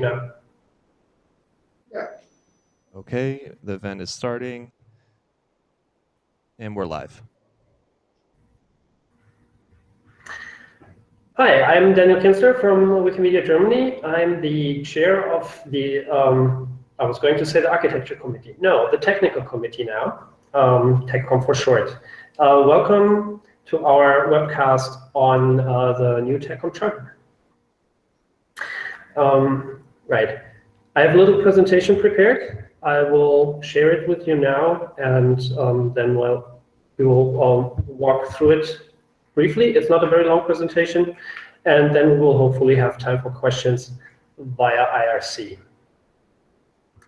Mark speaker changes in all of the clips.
Speaker 1: now.
Speaker 2: Yeah.
Speaker 3: Okay, the event is starting. And we're live.
Speaker 1: Hi, I'm Daniel Kinzler from Wikimedia Germany. I'm the chair of the, um, I was going to say the architecture committee. No, the technical committee now, um, TechCom for short. Uh, welcome to our webcast on uh, the new TechCom charter. Um, right. I have a little presentation prepared. I will share it with you now, and um, then we'll, we will um, walk through it briefly. It's not a very long presentation, and then we will hopefully have time for questions via IRC.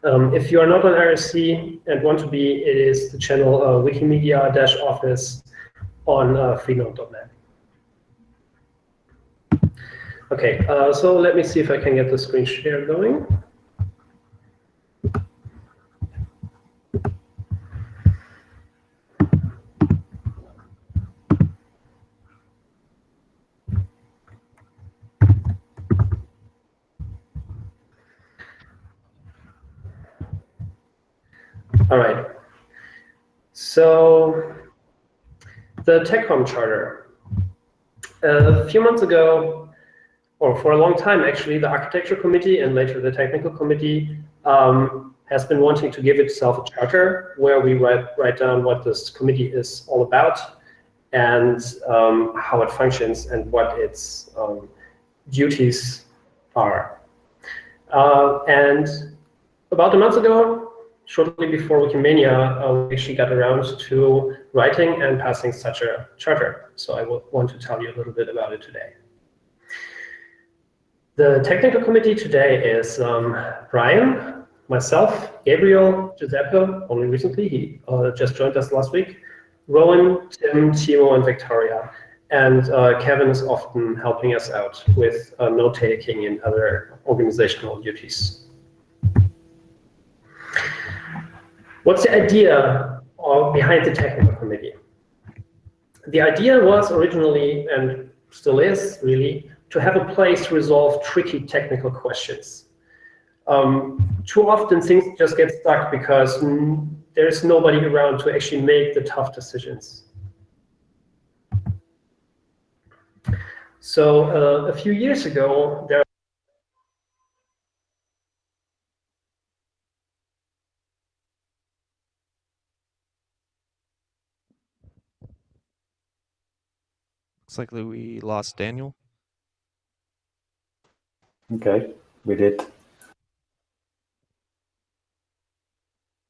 Speaker 1: Um, if you are not on IRC and want to be, it is the channel uh, wikimedia-office on uh, freenode.net. Okay, uh, so let me see if I can get the screen share going. All right. So the TechCom charter. Uh, a few months ago, or for a long time actually, the architecture committee and later the technical committee um, has been wanting to give itself a charter where we write, write down what this committee is all about and um, how it functions and what its um, duties are. Uh, and about a month ago, shortly before Wikimania, uh, we actually got around to writing and passing such a charter. So I want to tell you a little bit about it today. The technical committee today is um, Brian, myself, Gabriel, Giuseppe, only recently, he uh, just joined us last week, Rowan, Tim, Timo, and Victoria. And uh, Kevin is often helping us out with uh, note-taking and other organizational duties. What's the idea behind the technical committee? The idea was originally, and still is really, to have a place to resolve tricky technical questions. Um, too often things just get stuck because there's nobody around to actually make the tough decisions. So uh, a few years ago, there
Speaker 3: Looks like we lost Daniel.
Speaker 4: Okay, we did.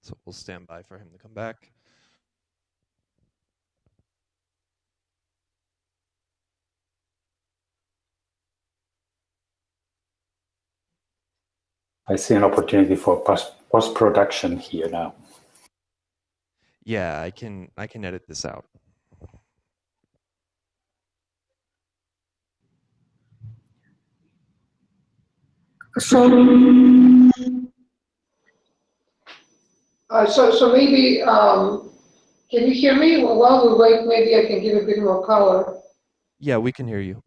Speaker 3: So we'll stand by for him to come back.
Speaker 4: I see an opportunity for post production here now.
Speaker 3: Yeah, I can I can edit this out.
Speaker 2: So, uh, so, so maybe, um, can you hear me? Well, while we wait, maybe I can give a bit more color.
Speaker 3: Yeah, we can hear you.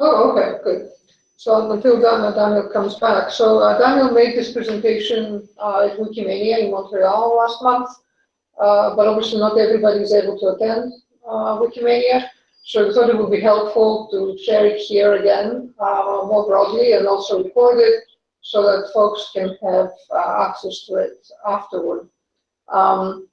Speaker 2: Oh, okay, good. So until Daniel, Daniel comes back. So uh, Daniel made this presentation uh, at Wikimania in Montreal last month, uh, but obviously not everybody is able to attend uh, Wikimania. So I thought it would be helpful to share it here again uh, more broadly and also record it so that folks can have uh, access to it afterward. Um,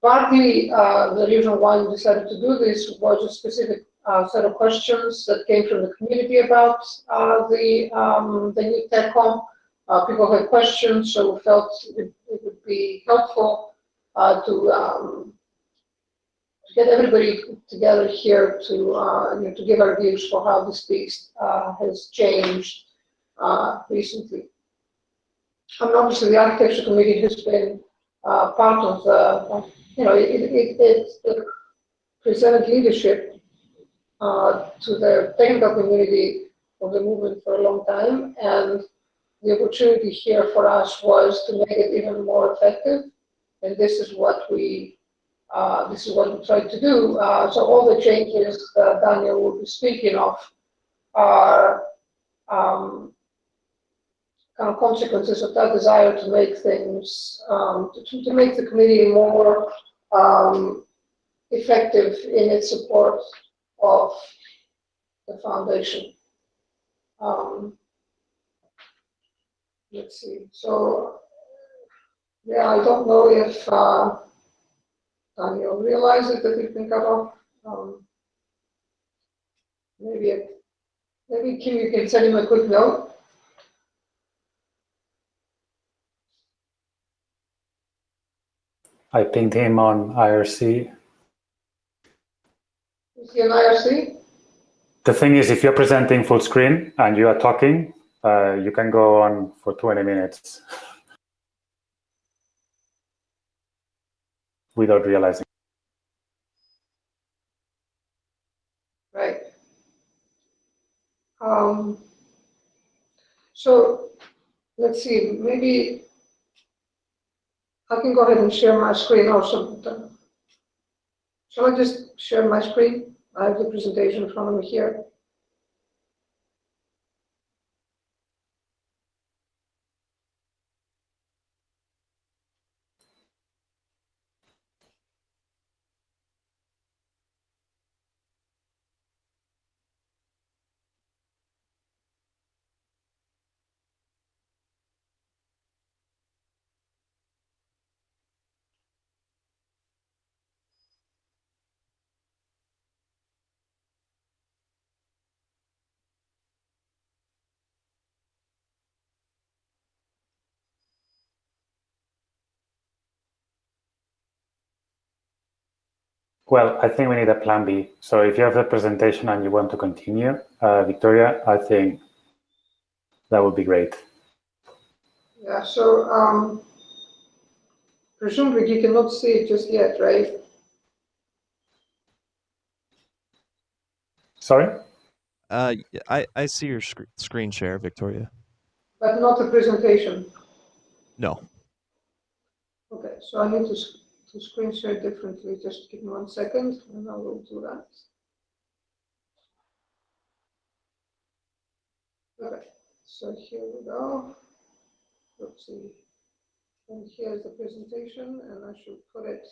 Speaker 2: partly uh, the reason why we decided to do this was a specific uh, set of questions that came from the community about uh, the, um, the new TechCom. Uh, people had questions, so we felt it, it would be helpful to um, get everybody together here to uh, you know, to give our views for how this beast uh, has changed uh, recently. And obviously, the architecture committee has been uh, part of the you know it, it, it, it presented leadership uh, to the technical community of the movement for a long time, and the opportunity here for us was to make it even more effective, and this is what we uh, this is what we tried to do. Uh, so all the changes that Daniel will be speaking of are um, kind of consequences of that desire to make things, um, to, to make the committee more um, effective in its support of the foundation. Um, let's see. So, yeah, I don't know if uh, Daniel realizes that he's been cut off. Um, maybe it, maybe Kim, you can send him a quick note.
Speaker 4: I pinged him on IRC.
Speaker 2: Is he an IRC?
Speaker 4: The thing is, if you're presenting full screen and you are talking, uh, you can go on for 20 minutes without realizing.
Speaker 2: Right. Um, so let's see, maybe I can go ahead and share my screen also. Shall I just share my screen? I have the presentation in front of me here.
Speaker 4: Well, I think we need a plan B. So if you have the presentation and you want to continue, uh, Victoria, I think that would be great.
Speaker 2: Yeah, so um, presumably you cannot see it just yet, right?
Speaker 4: Sorry?
Speaker 3: Uh, I see your sc- screen share, Victoria.
Speaker 2: But not the presentation.
Speaker 3: No.
Speaker 2: Okay, so I need to, s- to screen share differently. Just give me one second and I will do that. Okay, so here we go. Let's see. And here's the presentation and I should put it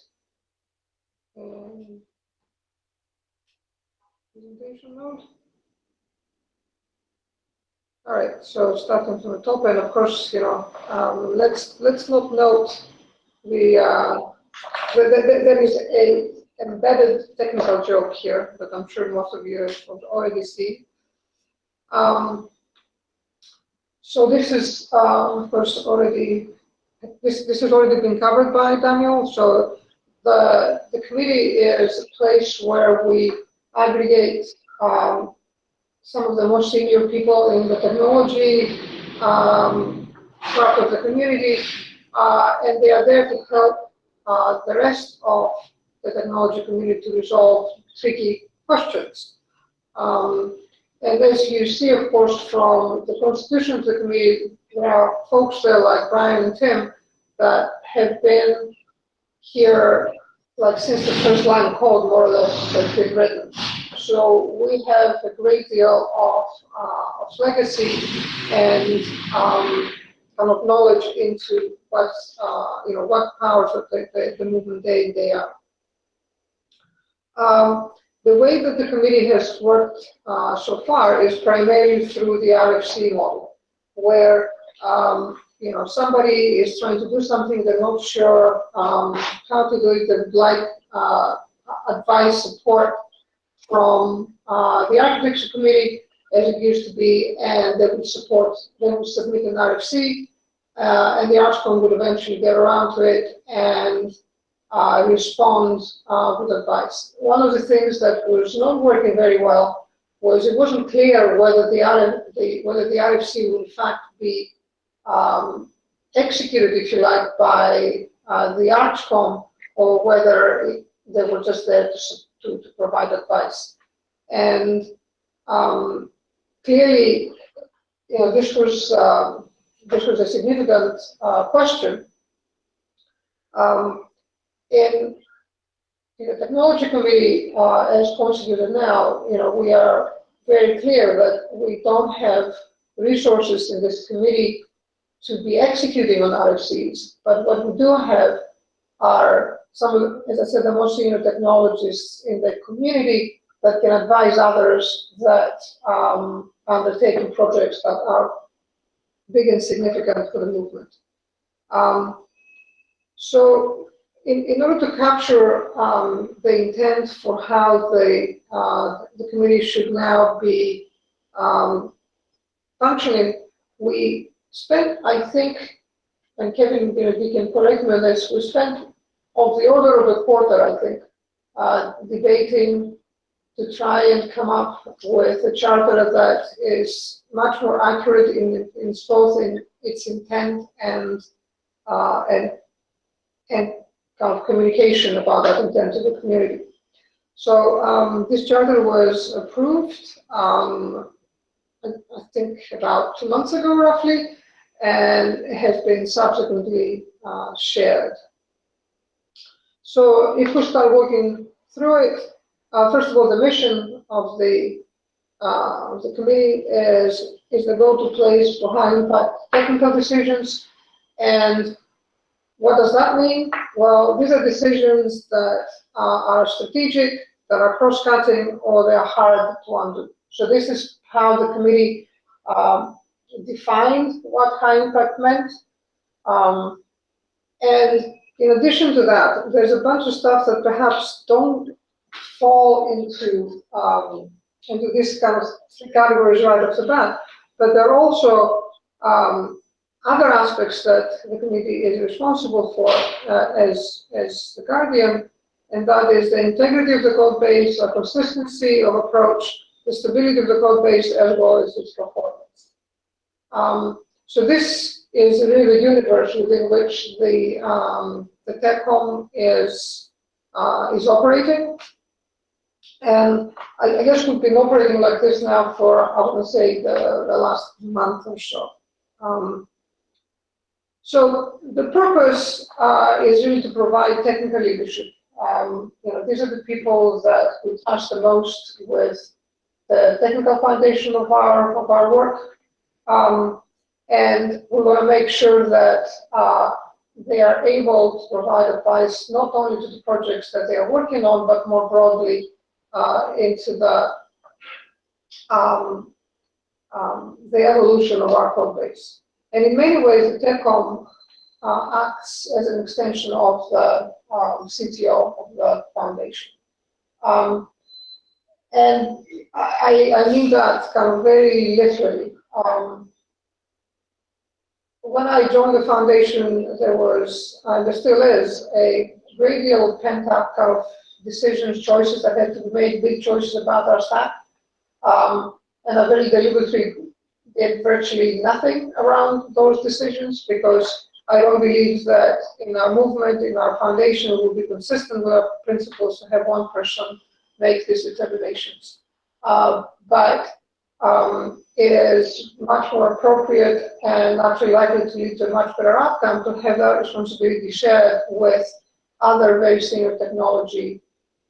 Speaker 2: in presentation mode. All right, so starting from the top, and of course, you know, um, let's let's not note the uh, there, is a embedded technical joke here that I'm sure most of you have already seen. Um, so this is, uh, of course, already this this has already been covered by Daniel. So the the committee is a place where we aggregate um, some of the most senior people in the technology um, part of the community, uh, and they are there to help uh, the rest of the technology community to resolve tricky questions. Um, and as you see, of course, from the constitution of the committee, there are folks there like Brian and Tim that have been here like since the first line of code, more or less, has been written. So we have a great deal of, uh, of legacy and um, kind of knowledge into what's, uh, you know, what powers of the, the, the movement day in, day out. Um, the way that the committee has worked uh, so far is primarily through the RFC model, where um, you know somebody is trying to do something they're not sure um, how to do it. They would like uh, advice, support from uh, the architecture committee, as it used to be, and they would support. They would submit an RFC, uh, and the ArchCom would eventually get around to it and uh, respond uh, with advice. One of the things that was not working very well was it wasn't clear whether the, RF, the whether the RFC would in fact be um, executed, if you like, by uh, the ArchCom or whether they were just there to, to, to provide advice. And um, clearly, you know, this was um, this was a significant uh, question. Um, in, in the technology committee, uh, as constituted now, you know, we are very clear that we don't have resources in this committee to be executing on RFCs, but what we do have are some of, as I said, the most senior technologists in the community that can advise others that um, undertaking projects that are big and significant for the movement. Um, so in, in order to capture um, the intent for how the, uh, the committee should now be um, functioning, we spent, I think, and Kevin, you know, you can correct me on this, we spent of the order of a quarter, I think, uh, debating to try and come up with a charter that is much more accurate in, in both in its intent and uh, and and kind of communication about that intent to the community. So um, this charter was approved, um, I, think about two months ago roughly, and has been subsequently uh, shared. So if we start working through it, uh, first of all, the mission of the uh, the committee is is the go-to place for high impact technical decisions. And what does that mean? Well, these are decisions that uh, are strategic, that are cross-cutting, or they are hard to undo. So this is how the committee um, defined what high impact meant. Um, and in addition to that, there's a bunch of stuff that perhaps don't fall into um, into this kind of categories right off the bat, but there are also um, other aspects that the committee is responsible for uh, as as the guardian, and that is the integrity of the code base, the consistency of approach, the stability of the code base, as well as its performance. Um, so this is really the universe within which the um, the TechCom is uh, is operating. And I, I, guess we've been operating like this now for, I want to say, the, the last month or so. Um, so the purpose uh, is really to provide technical leadership. Um, you know, these are the people that we touch the most with the technical foundation of our of our work, um, and we want to make sure that uh, they are able to provide advice not only to the projects that they are working on, but more broadly uh, into the um, um, the evolution of our code base. And in many ways, the TechCom uh, acts as an extension of the um, CTO of the foundation. Um, and I, I mean that kind of very literally. Um, when I joined the foundation, there was, and there still is, a great deal of pent-up kind of decisions, choices that had to be made, big choices about our staff. Um, and I very deliberately did virtually nothing around those decisions because I don't believe that in our movement, in our foundation, we will be consistent with our principles to have one person make these determinations. Uh, but um, it is much more appropriate and actually likely to lead to a much better outcome to have that responsibility shared with other very senior technology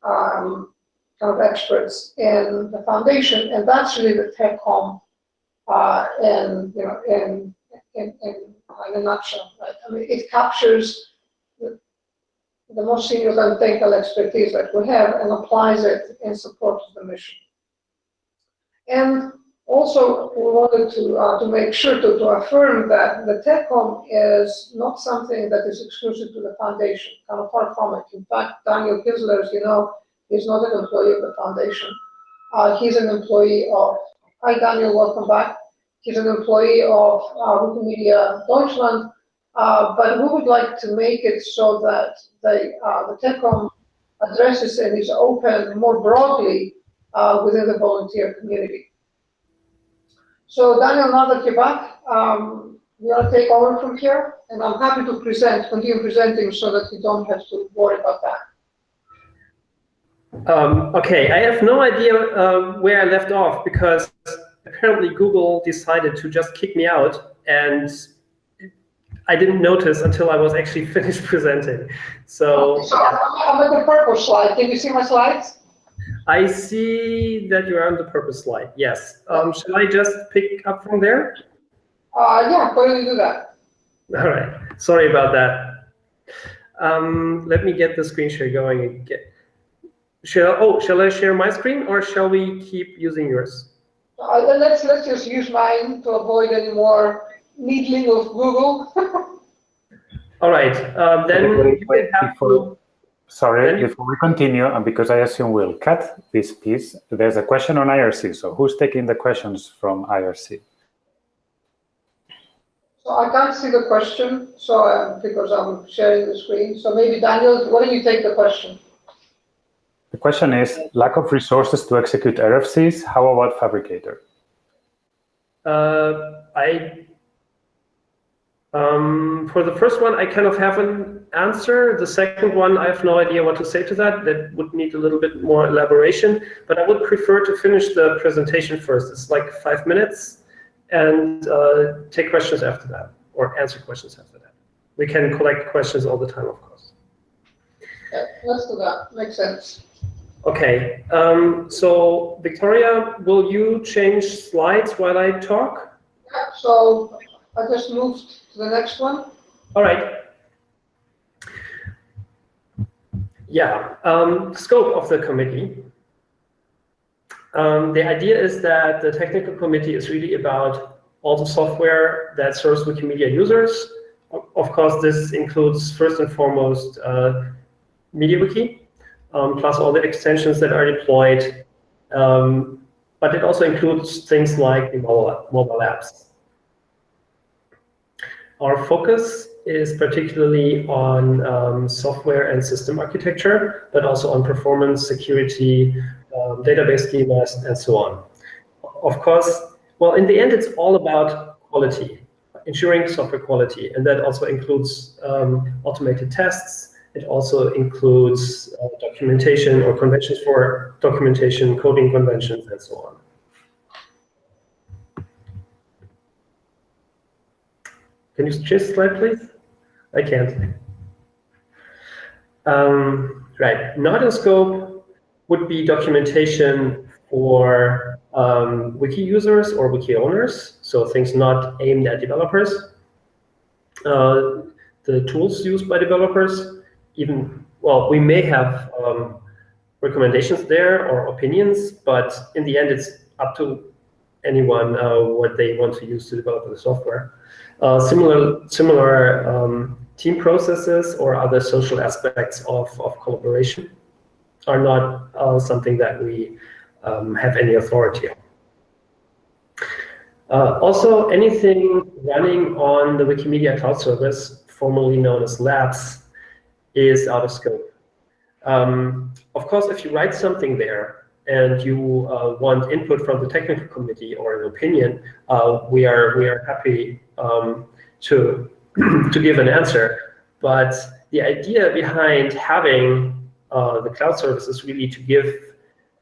Speaker 2: um, kind of experts in the foundation, and that's really the TechCom uh, in, you know, in, in, in, in a nutshell. Right? I mean, it captures the, the most senior and technical expertise that we have and applies it in support of the mission. And also, we wanted to, uh, to make sure to, to affirm that the TechCom is not something that is exclusive to the foundation, kind of far from it. In fact, Daniel Kinzler, as you know, is not an employee of the foundation. Uh, he's an employee of, hi Daniel, welcome back. He's an employee of uh, Wikimedia Deutschland, uh, but we would like to make it so that the, uh, the TechCom addresses and is open more broadly uh, within the volunteer community. So Daniel, now that you're back, um, want take over from here? And I'm happy to present, continue presenting so that you don't have to worry about that.
Speaker 1: Um, okay, I have no idea uh, where I left off because apparently Google decided to just kick me out and I didn't notice until I was actually finished presenting. So,
Speaker 2: so I'm at the purple slide. Can you see my slides?
Speaker 1: I see that you're on the purpose slide. Yes. Um, should I just pick up from there?
Speaker 2: Uh, yeah, why don't you do that?
Speaker 1: All right. Sorry about that. Um, let me get the screen share going again. Shall oh, shall I share my screen or shall we keep using yours?
Speaker 2: Uh, let's let's just use mine to avoid any more needling of Google.
Speaker 1: All right. Um, then you have to.
Speaker 4: Sorry,
Speaker 1: Then
Speaker 4: before we continue, and because I assume we'll cut this piece, there's a question on IRC. So who's taking the questions from IRC?
Speaker 2: So I can't see the question, so uh, because I'm sharing the screen. So maybe Daniel, why don't you take the question?
Speaker 4: The question is, lack of resources to execute RFCs, how about Phabricator?
Speaker 1: Uh, I um, for the first one, I kind of have an answer. The second one, I have no idea what to say to that. That would need a little bit more elaboration. But I would prefer to finish the presentation first. It's like five minutes, and uh, take questions after that, or answer questions after that. We can collect questions all the time, of course.
Speaker 2: Yeah, let's do that. Makes sense.
Speaker 1: Okay. Um, so Victoria, will you change slides while I talk?
Speaker 2: Yeah, so I just moved to the next one.
Speaker 1: All right. Yeah, um, scope of the committee. Um, the idea is that the technical committee is really about all the software that serves Wikimedia users. Of course, this includes first and foremost uh, MediaWiki, um, plus all the extensions that are deployed. Um, but it also includes things like the mobile, mobile apps. Our focus is particularly on um, software and system architecture, but also on performance, security, um, database schemas, and so on. Of course, well, in the end, it's all about quality, ensuring software quality, and that also includes um, automated tests. It also includes uh, documentation or conventions for documentation, coding conventions, and so on. Can you change slide, please? I can't. Um, right, not in scope would be documentation for um, wiki users or wiki owners, so things not aimed at developers. Uh, the tools used by developers, even, well, we may have um, recommendations there or opinions, but in the end, it's up to anyone uh, what they want to use to develop the software. Uh, similar similar um, team processes or other social aspects of, of collaboration are not uh, something that we um, have any authority on. Uh, also, anything running on the Wikimedia Cloud Service, formerly known as Labs, is out of scope. Um, of course, if you write something there and you uh, want input from the technical committee or an opinion, uh, we are we are happy um, to to give an answer. But the idea behind having uh, the cloud service is really to give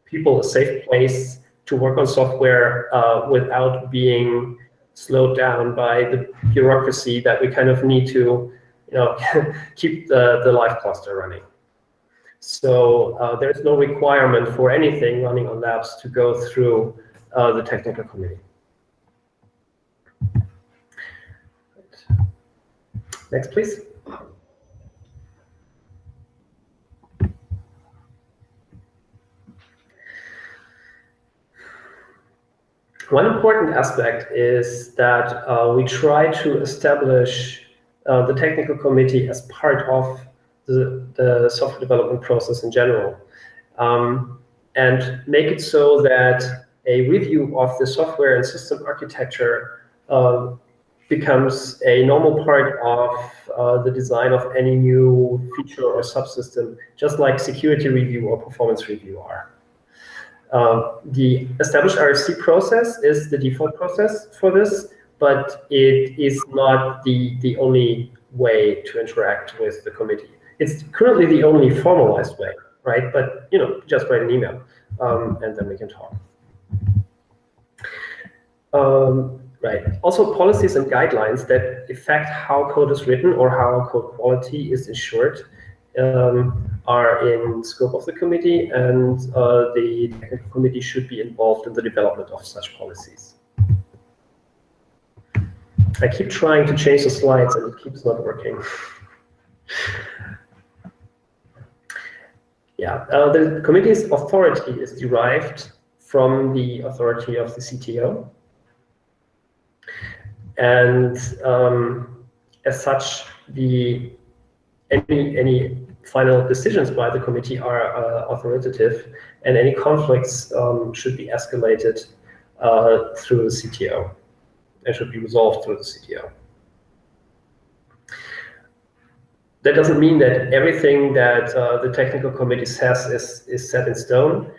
Speaker 1: people a safe place to work on software uh, without being slowed down by the bureaucracy that we kind of need to, you know, keep the, the live cluster running. So uh, there's no requirement for anything running on labs to go through uh, the technical committee. Next, please. One important aspect is that uh, we try to establish uh, the technical committee as part of the, the software development process in general, um, and make it so that a review of the software and system architecture uh, becomes a normal part of uh, the design of any new feature or subsystem, just like security review or performance review are. Uh, the established RFC process is the default process for this, but it is not the, the only way to interact with the committee. It's currently the only formalized way, right? But you know, just write an email, um, and then we can talk. Um, right. Also, policies and guidelines that affect how code is written or how code quality is ensured um, are in scope of the committee, and uh, the technical committee should be involved in the development of such policies. I keep trying to change the slides and it keeps not working. yeah, uh, the committee's authority is derived from the authority of the CTO. And um, as such, the any any final decisions by the committee are uh, authoritative, and any conflicts um, should be escalated uh, through the CTO and should be resolved through the CTO. That doesn't mean that everything that uh, the technical committee says is, is set in stone,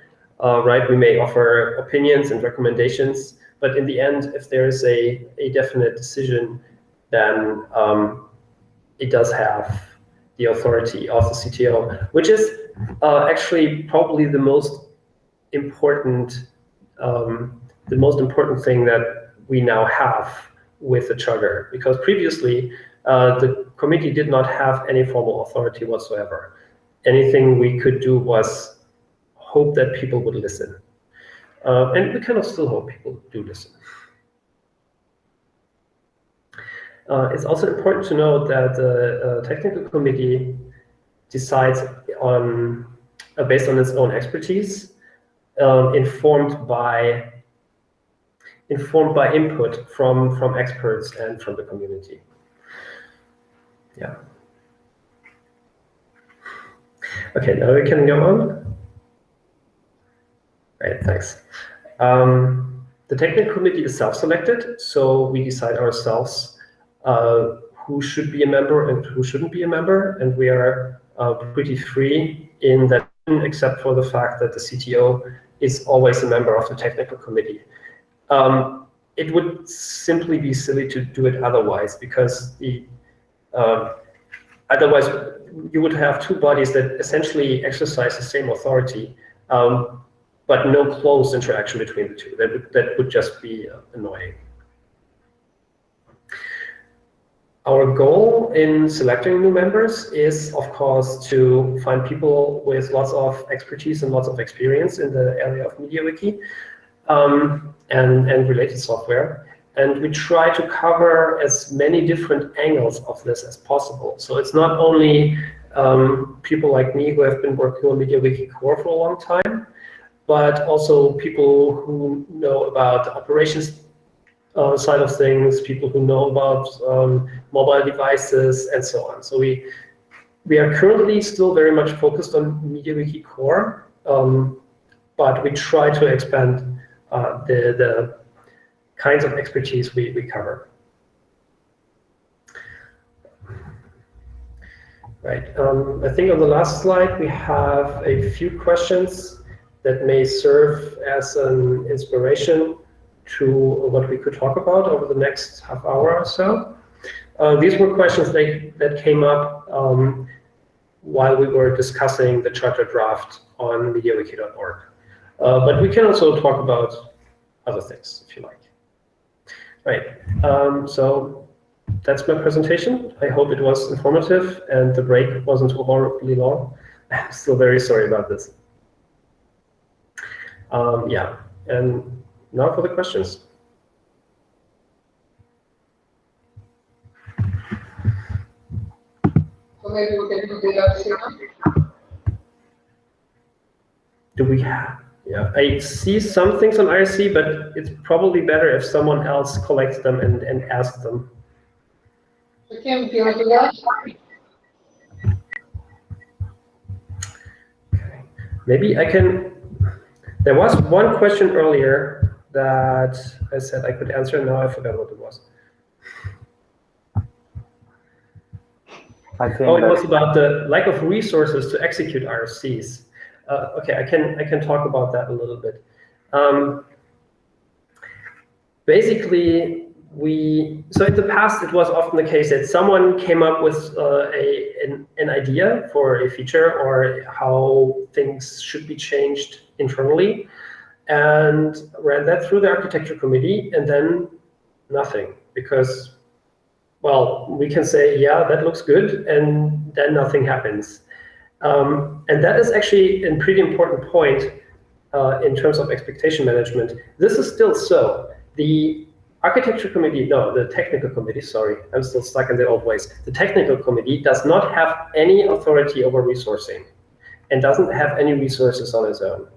Speaker 1: uh, right? We may offer opinions and recommendations, but in the end, if there is a, a definite decision, then um, it does have the authority of the CTO, which is uh, actually probably the most important um, the most important thing that we now have with the charter, because previously uh, the committee did not have any formal authority whatsoever. Anything we could do was hope that people would listen. Uh, and we kind of still hope people do listen. Uh, it's also important to note that the uh, technical committee decides on uh, based on its own expertise, um, informed by informed by input from from experts and from the community. Yeah. Okay, now we can go on. Right, thanks. Um, the technical committee is self-selected, so we decide ourselves uh, who should be a member and who shouldn't be a member, and we are uh, pretty free in that, except for the fact that the CTO is always a member of the technical committee. Um, it would simply be silly to do it otherwise, because the um, otherwise you would have two bodies that essentially exercise the same authority, um, but no close interaction between the two. That would, that would just be uh, annoying. Our goal in selecting new members is, of course, to find people with lots of expertise and lots of experience in the area of MediaWiki um, and, and related software. And we try to cover as many different angles of this as possible. So it's not only um, people like me who have been working on MediaWiki core for a long time, but also people who know about the operations uh, side of things, people who know about um, mobile devices, and so on. So we we are currently still very much focused on MediaWiki core, um, but we try to expand uh, the the kinds of expertise we, we cover. Right. Um, I think on the last slide we have a few questions that may serve as an inspiration to what we could talk about over the next half hour or so. Uh, these were questions that, that came up um, while we were discussing the charter draft on MediaWiki.org. Uh, but we can also talk about other things if you like. Right, um, so that's my presentation. I hope it was informative and the break wasn't too horribly long. I'm still very sorry about this. Um, yeah, and now for the questions.
Speaker 2: So maybe we can do the IRC
Speaker 1: Do we have? Yeah, I see some things on IRC, but it's probably better if someone else collects them and, and asks them.
Speaker 2: So Kim, do you want to do that?
Speaker 1: Okay. Maybe I can, there was one question earlier that I said I could answer. Now I forgot what it was.
Speaker 4: I think
Speaker 1: Oh, it was about the lack of resources to execute RFCs. Uh, okay, I can I can talk about that a little bit. Um, basically, we so in the past it was often the case that someone came up with uh, a an, an idea for a feature or how things should be changed internally, and ran that through the architecture committee, and then nothing because well, we can say, yeah, that looks good, and then nothing happens. Um, and that is actually a pretty important point uh, in terms of expectation management. This is still so. The architecture committee, no, the technical committee, sorry, I'm still stuck in the old ways. The technical committee does not have any authority over resourcing and doesn't have any resources on its own.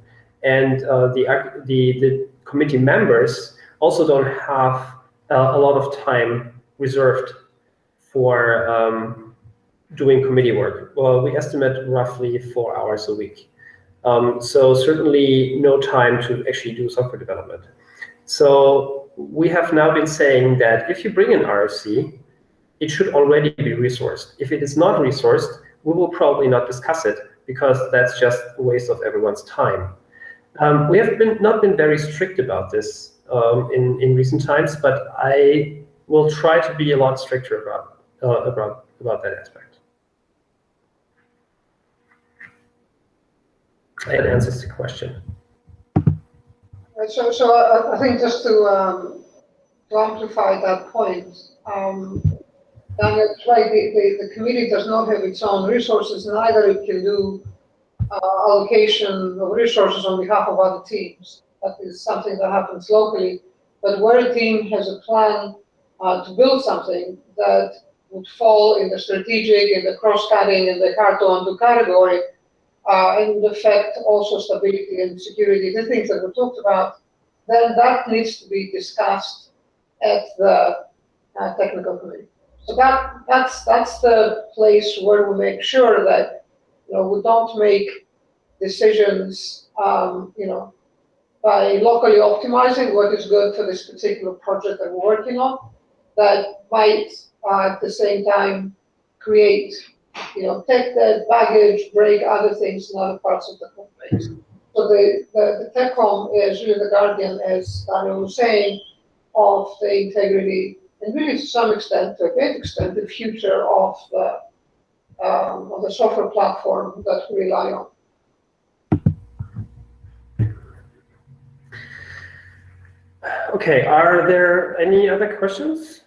Speaker 1: And uh, the, the, the committee members also don't have uh, a lot of time reserved for um, doing committee work. Well, we estimate roughly four hours a week. Um, so certainly no time to actually do software development. So we have now been saying that if you bring an RFC, it should already be resourced. If it is not resourced, we will probably not discuss it because that's just a waste of everyone's time. Um, we have been not been very strict about this um, in, in recent times, but I will try to be a lot stricter about, uh, about, about that aspect. That answers the question.
Speaker 2: So, so I, I think just to, um, to amplify that point, um, the, the, the committee does not have its own resources, neither it can do uh, allocation of resources on behalf of other teams. That is something that happens locally. But where a team has a plan uh, to build something that would fall in the strategic, in the cross-cutting, in the hard-to-undo category, uh, and would affect also stability and security, the things that we talked about, then that needs to be discussed at the uh, technical committee. So that that's that's the place where we make sure that you know we don't make decisions um, you know by locally optimizing what is good for this particular project that we're working on that might uh, at the same time create you know, take the baggage, break other things in other parts of the company. So the, the, the TechCom is really the guardian, as Daniel was saying, of the integrity and really to some extent, to a great extent, the future of the, um, of the software platform that we rely on.
Speaker 1: Okay, are there any other questions?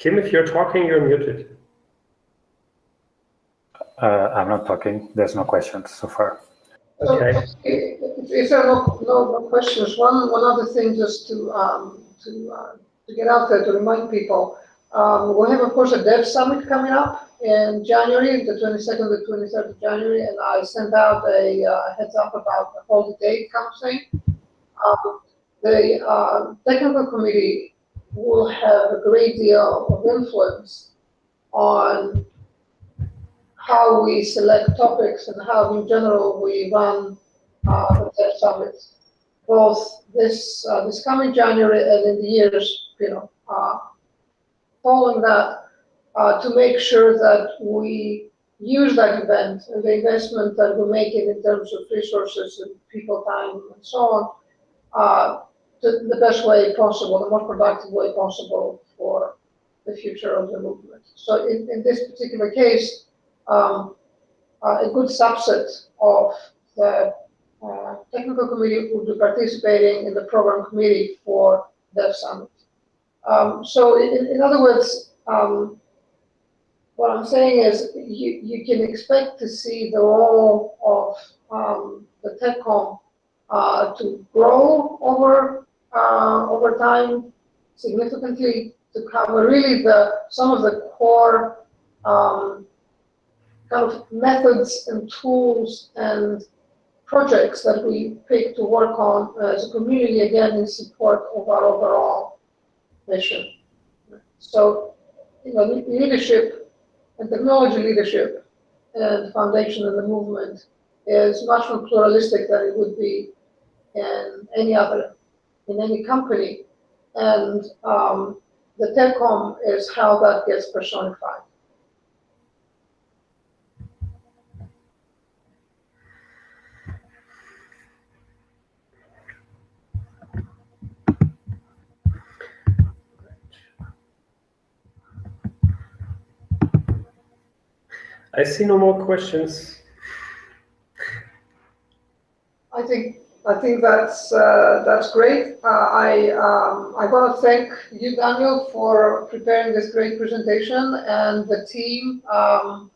Speaker 1: Kim, if you're talking, you're muted.
Speaker 4: Uh, I'm not talking. There's no questions so far.
Speaker 1: Okay.
Speaker 2: So, if there are no, no, no, questions, one, one other thing just to, um, to, uh, to get out there to remind people, um, we have, of course, a dev summit coming up in January, the 22nd to 23rd of January, and I sent out a uh, heads up about the whole date kind of thing. Um, the uh, technical committee will have a great deal of influence on how we select topics and how in general we run uh, the dev summits, both this uh, this coming January and in the years, you know, uh, following that, uh, to make sure that we use that event and the investment that we're making in terms of resources and people time and so on, the, the best way possible, the most productive way possible for the future of the movement. So in, in this particular case, um, uh, a good subset of the uh, technical committee will be participating in the program committee for the summit. Um, so in, in, other words, um, what I'm saying is you, you can expect to see the role of um, the TechCom uh, to grow over uh, over time significantly to cover really the some of the core um, kind of methods and tools and projects that we pick to work on as a community, again, in support of our overall mission. So, you know, leadership and technology leadership and foundation of the movement is much more pluralistic than it would be in any other in any company. And um, the TechCom is how that gets personified.
Speaker 1: I see no more questions.
Speaker 2: I think I think that's uh, that's great. Uh, I um, I want to thank you, Daniel, for preparing this great presentation and the team um,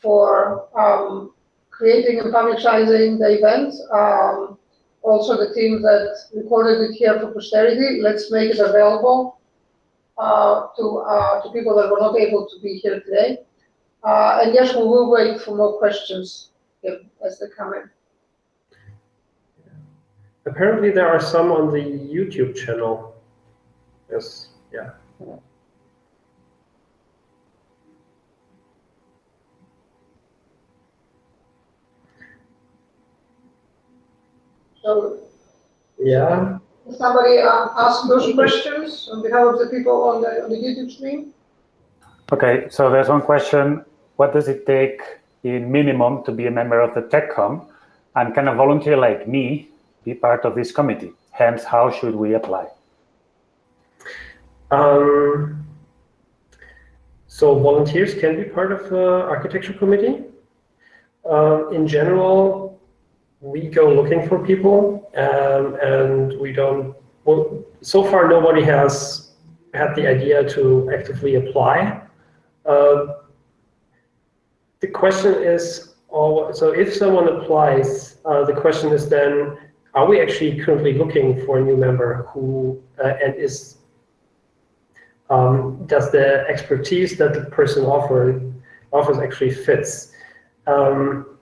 Speaker 2: for um, creating and publicizing the event. Um, also, the team that recorded it here for posterity, let's make it available uh, to, uh, to people that were not able to be here today. Uh, and yes, we will wait for more questions as they come in.
Speaker 1: Apparently, there are some on the YouTube channel. Yes, yeah.
Speaker 2: So
Speaker 1: Yeah,
Speaker 2: somebody uh, ask those questions on behalf of the people on the, on the YouTube stream?
Speaker 4: Okay, so there's one question. What does it take in minimum to be a member of the TechCom? And can a volunteer like me be part of this committee? Hence, how should we apply?
Speaker 1: Um, so volunteers can be part of the architecture committee. Um, in general, we go looking for people, um, and we don't. Well, so far, nobody has had the idea to actively apply. Uh, the question is, oh, so if someone applies, uh, the question is then, are we actually currently looking for a new member who uh, and is um, does the expertise that the person offer, offers actually fits? Um,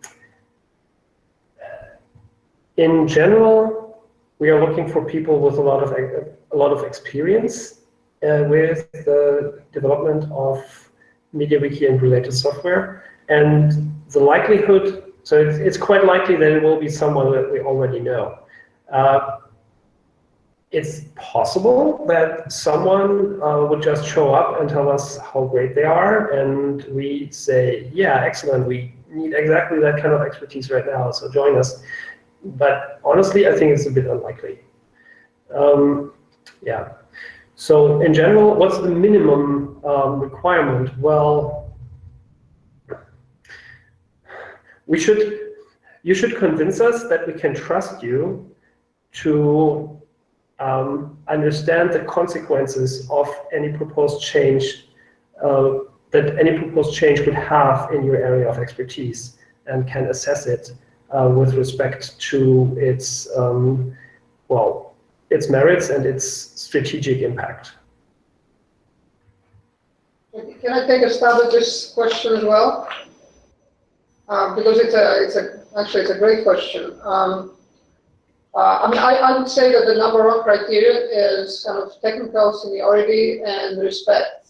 Speaker 1: in general, we are looking for people with a lot of a lot of experience uh, with the development of MediaWiki and related software, and the likelihood. So it's, it's quite likely that it will be someone that we already know. Uh, it's possible that someone uh, would just show up and tell us how great they are, and we say, yeah, excellent, we need exactly that kind of expertise right now, so join us. But honestly, I think it's a bit unlikely. Um, yeah. So in general, what's the minimum um, requirement? Well, we should, you should convince us that we can trust you to um, understand the consequences of any proposed change uh, that any proposed change would have in your area of expertise and can assess it uh, with respect to its, um, well, its merits and its strategic impact.
Speaker 2: Can I take a stab at this question as well? Uh, because it's a, it's a, actually it's a great question. Um, uh, I mean, I, I, would say that the number one criteria is kind of technical seniority and respect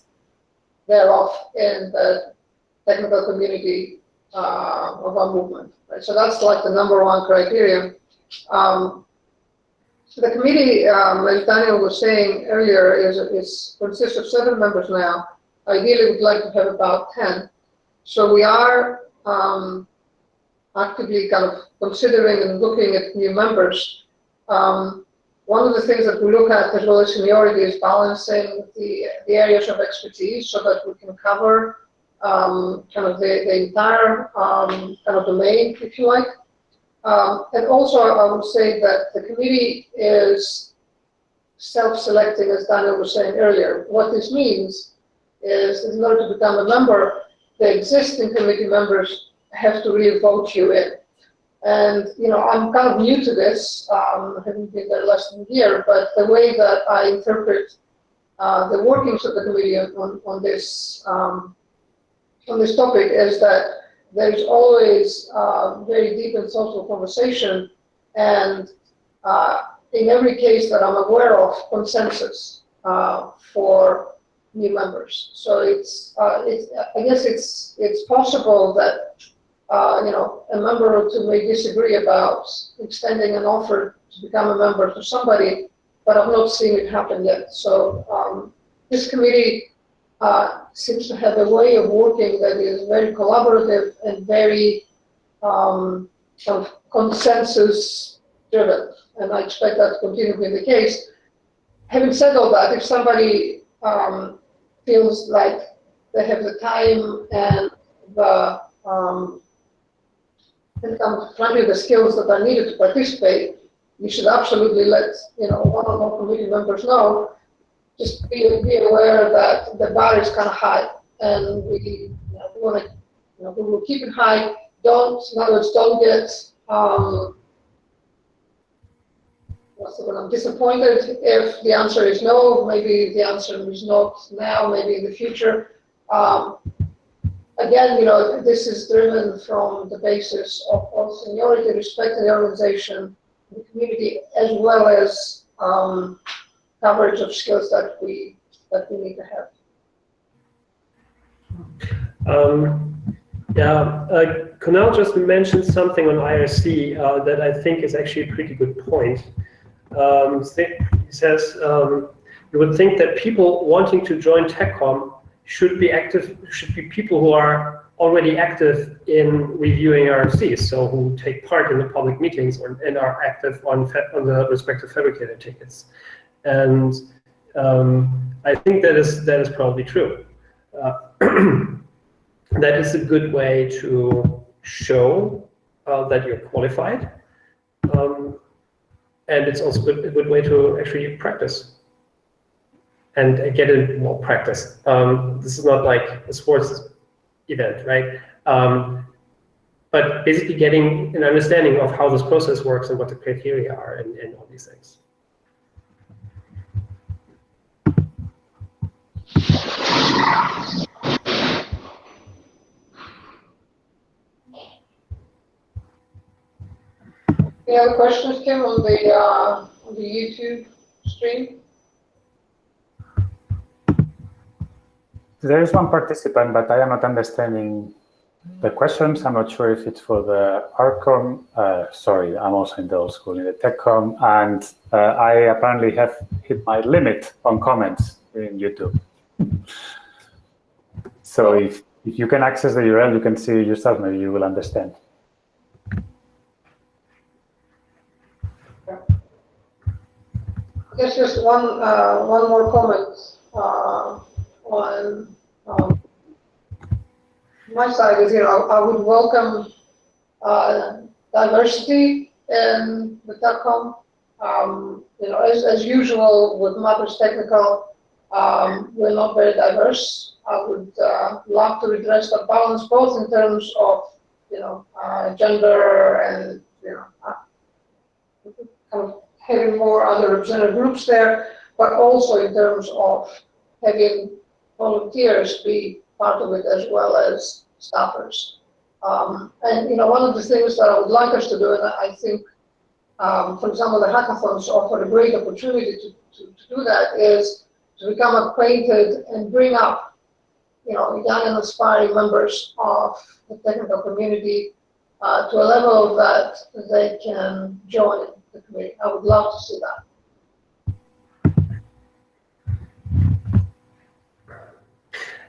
Speaker 2: thereof in the technical community uh, of our movement. Right? So that's like the number one criterion. Um, the committee, um, as Daniel was saying earlier, is, is consists of seven members now. Ideally, we'd like to have about 10. So we are um, actively kind of considering and looking at new members. Um, one of the things that we look at as well as seniority is balancing the, the areas of expertise so that we can cover um, kind of the, the entire um, kind of domain, if you like. Um, and also, I would say that the committee is self-selecting, as Daniel was saying earlier. What this means is, in order to become a member, the existing committee members have to really vote you in. And, you know, I'm kind of new to this, um, having been there less than a year, but the way that I interpret uh, the workings of the committee on, on this um, on this topic is that there's always uh, very deep and social conversation, and uh, in every case that I'm aware of, consensus uh, for new members. So it's, uh, it's, I guess it's, it's possible that, uh, you know, a member or two may disagree about extending an offer to become a member to somebody, but I've not seen it happen yet. So um, this committee uh, seems to have a way of working that is very collaborative and very um, of consensus driven. And I expect that to continue to be the case. Having said all that, if somebody um, feels like they have the time and the um, and frankly the skills that are needed to participate, you should absolutely let you know one or more committee members know. Just be, be aware that the bar is kind of high, and we, you know, we want to you know, we will keep it high. Don't, in other words, don't get, um, what's the word, I'm disappointed if the answer is no, maybe the answer is not now, maybe in the future. Um, again, you know, this is driven from the basis of, of seniority, respect in the organization, the community, as well as um, coverage of skills that we that we need to have.
Speaker 1: Um, yeah, uh, just mentioned something on IRC uh, that I think is actually a pretty good point. Um, he says um, you would think that people wanting to join TechCom should be active, should be people who are already active in reviewing RFCs, so who take part in the public meetings or, and are active on, on the respective Phabricator tickets. And um, I think that is that is probably true. Uh, that is a good way to show uh, that you're qualified. Um, and it's also good, a good way to actually practice and get in more practice. Um, this is not like a sports event, right? Um, but basically getting an understanding of how this process works and what the criteria are and, and all these things.
Speaker 2: Any other questions, Kim, on the uh, on the YouTube stream?
Speaker 4: There is one participant, but I am not understanding the questions. I'm not sure if it's for the ArchCom. Uh, sorry, I'm also in the old school, in the TechCom, and uh, I apparently have hit my limit on comments in YouTube. so if, if you can access the URL, you can see yourself, maybe you will understand.
Speaker 2: Guess just one uh, one more comment uh, on um, my side is you know I would welcome uh, diversity in the TechCom. Um, you know, as, as usual with Matters Technical, um, we're not very diverse. I would uh, love to redress that balance both in terms of you know uh, gender and you know uh, kind of having more underrepresented groups there, but also in terms of having volunteers be part of it as well as staffers. Um, and you know, one of the things that I would like us to do, and I think, um, for example, the hackathons offer a great opportunity to, to, to, do that, is to become acquainted and bring up, you know, young and aspiring members of the technical community uh, to a level that they can join the committee. I would love to see that.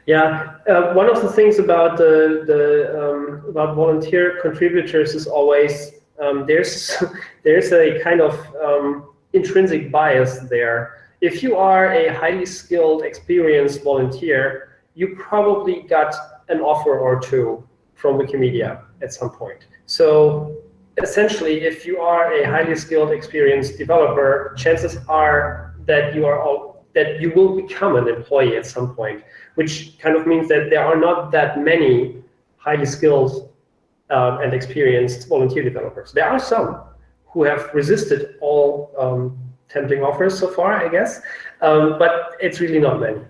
Speaker 1: Yeah, uh, one of the things about the, the um, about volunteer contributors is always um, there's there's a kind of um, intrinsic bias there. If you are a highly skilled, experienced volunteer, you probably got an offer or two from Wikimedia at some point. So essentially, if you are a highly skilled, experienced developer, chances are that you are all, that you will become an employee at some point, which kind of means that there are not that many highly skilled um, and experienced volunteer developers. There are some who have resisted all um, tempting offers so far, I guess, um, but it's really not many.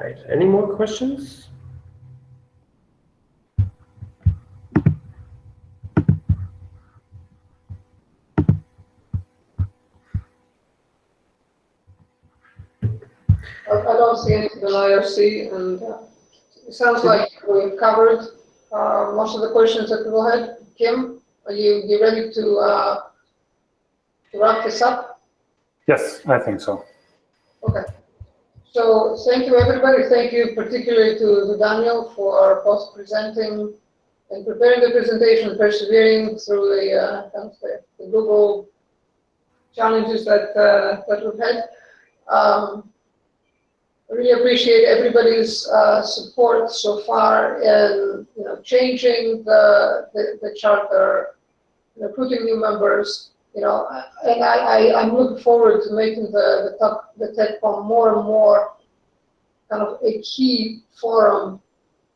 Speaker 1: Right, any more questions?
Speaker 2: I, I don't see anything on IRC, and uh, it sounds like we've covered uh, most of the questions that people had. Kim, are you, you ready to, uh, to wrap this up?
Speaker 4: Yes, I think so.
Speaker 2: Okay. So thank you, everybody. Thank you particularly to, Daniel for both presenting and preparing the presentation, persevering through the, uh, the, Google challenges that uh, that we've had. Um, I really appreciate everybody's uh, support so far in you know changing the the, the charter, recruiting new members. You know, and I, I I'm looking forward to making the the top, the TechCom more and more kind of a key forum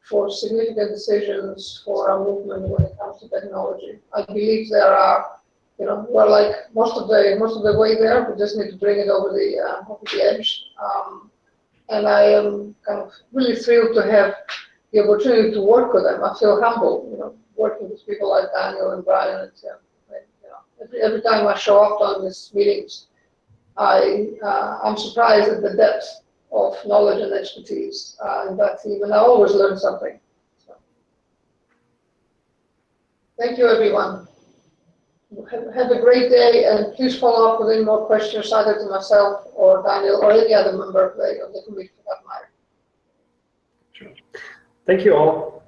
Speaker 2: for significant decisions for our movement when it comes to technology. I believe there are, you know, we're like most of the most of the way there. We just need to bring it over the uh, over the edge. Um, and I am kind of really thrilled to have the opportunity to work with them. I feel humble, you know, working with people like Daniel and Brian and Tim. Every, time I show up on these meetings, I uh, I'm surprised at the depth of knowledge and expertise uh, in that team, and I always learn something. So. Thank you, everyone. Have, have a great day, and please follow up with any more questions either to myself or Daniel or any other member of the, of the committee for that matter.
Speaker 1: Thank you all.